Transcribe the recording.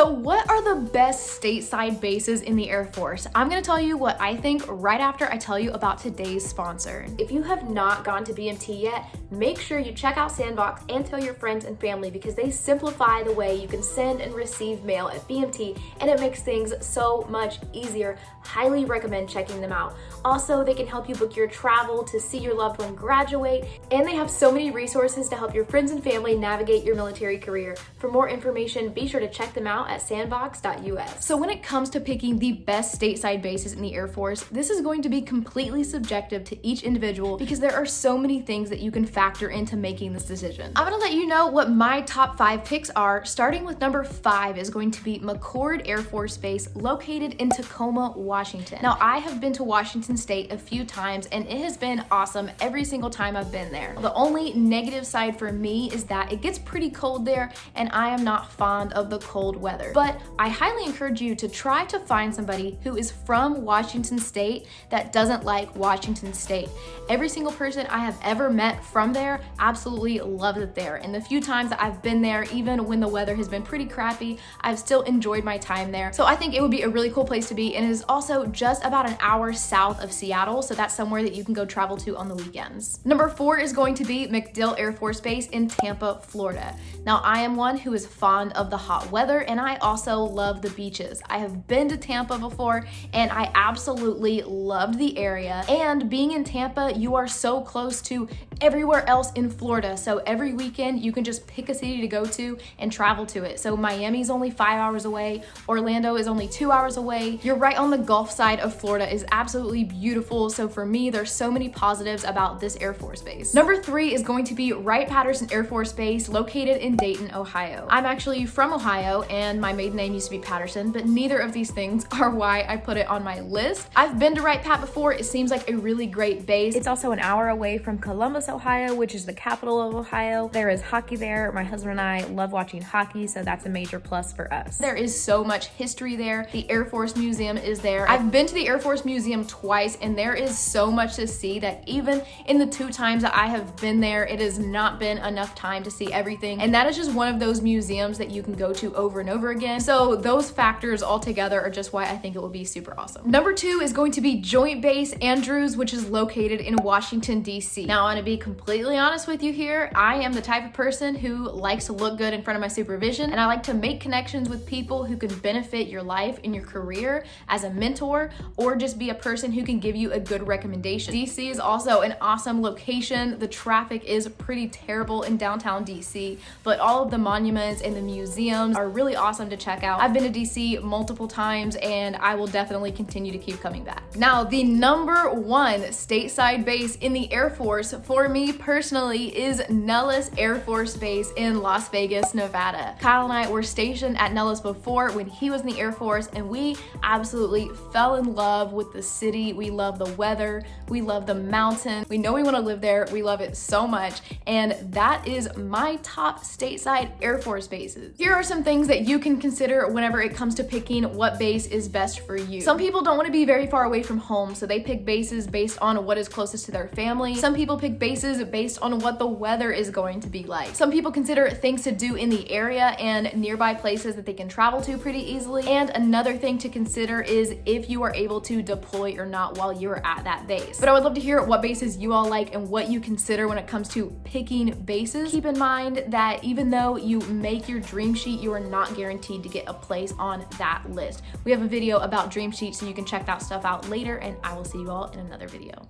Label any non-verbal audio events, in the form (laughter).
So what are the best stateside bases in the Air Force? I'm gonna tell you what I think right after I tell you about today's sponsor. If you have not gone to BMT yet, make sure you check out Sandboxx and tell your friends and family because they simplify the way you can send and receive mail at BMT and it makes things so much easier. Highly recommend checking them out. Also, they can help you book your travel to see your loved one graduate and they have so many resources to help your friends and family navigate your military career. For more information, be sure to check them out at sandboxx.us. So when it comes to picking the best stateside bases in the Air Force, this is going to be completely subjective to each individual because there are so many things that you can factor into making this decision. I'm gonna let you know what my top five picks are, starting with number five is going to be McChord Air Force Base located in Tacoma, Washington. Now I have been to Washington State a few times and it has been awesome every single time I've been there. The only negative side for me is that it gets pretty cold there and I am not fond of the cold weather weather. But I highly encourage you to try to find somebody who is from Washington State that doesn't like Washington State. Every single person I have ever met from there absolutely loves it there. And the few times that I've been there, even when the weather has been pretty crappy, I've still enjoyed my time there. So I think it would be a really cool place to be. And it is also just about an hour south of Seattle. So that's somewhere that you can go travel to on the weekends. Number four is going to be MacDill Air Force Base in Tampa, Florida. Now I am one who is fond of the hot weather and I also love the beaches. I have been to Tampa before and I absolutely loved the area. And being in Tampa, you are so close to everywhere else in Florida. So every weekend you can just pick a city to go to and travel to it. So Miami's only five hours away. Orlando is only two hours away. You're right on the Gulf side of Florida is absolutely beautiful. So for me, there's so many positives about this Air Force Base. Number three is going to be Wright-Patterson Air Force Base located in Dayton, Ohio. I'm actually from Ohio and and my maiden name used to be Patterson, but neither of these things (laughs) are why I put it on my list. I've been to Wright Pat before. It seems like a really great base. It's also an hour away from Columbus, Ohio, which is the capital of Ohio. There is hockey there. My husband and I love watching hockey, so that's a major plus for us. There is so much history there. The Air Force Museum is there. I've been to the Air Force Museum twice, and there is so much to see that even in the two times that I have been there, it has not been enough time to see everything. And that is just one of those museums that you can go to over and over again. So those factors all together are just why I think it will be super awesome. Number two is going to be Joint Base Andrews, which is located in Washington, DC. Now, want to be completely honest with you here. I am the type of person who likes to look good in front of my supervision, and I like to make connections with people who can benefit your life and your career as a mentor, or just be a person who can give you a good recommendation. DC is also an awesome location. The traffic is pretty terrible in downtown DC, but all of the monuments and the museums are really awesome to check out. I've been to DC multiple times and I will definitely continue to keep coming back. Now, the number one stateside base in the Air Force for me personally is Nellis Air Force Base in Las Vegas, Nevada. Kyle and I were stationed at Nellis before when he was in the Air Force and we absolutely fell in love with the city. We love the weather. We love the mountain. We know we want to live there. We love it so much. And that is my top stateside Air Force bases. Here are some things that you can consider whenever it comes to picking what base is best for you. Some people don't want to be very far away from home, so they pick bases based on what is closest to their family. Some people pick bases based on what the weather is going to be like. Some people consider things to do in the area and nearby places that they can travel to pretty easily. And another thing to consider is if you are able to deploy or not while you're at that base. But I would love to hear what bases you all like and what you consider when it comes to picking bases. Keep in mind that even though you make your dream sheet, you are not guaranteed guaranteed to get a place on that list. We have a video about Dream sheets so you can check that stuff out later, and I will see you all in another video.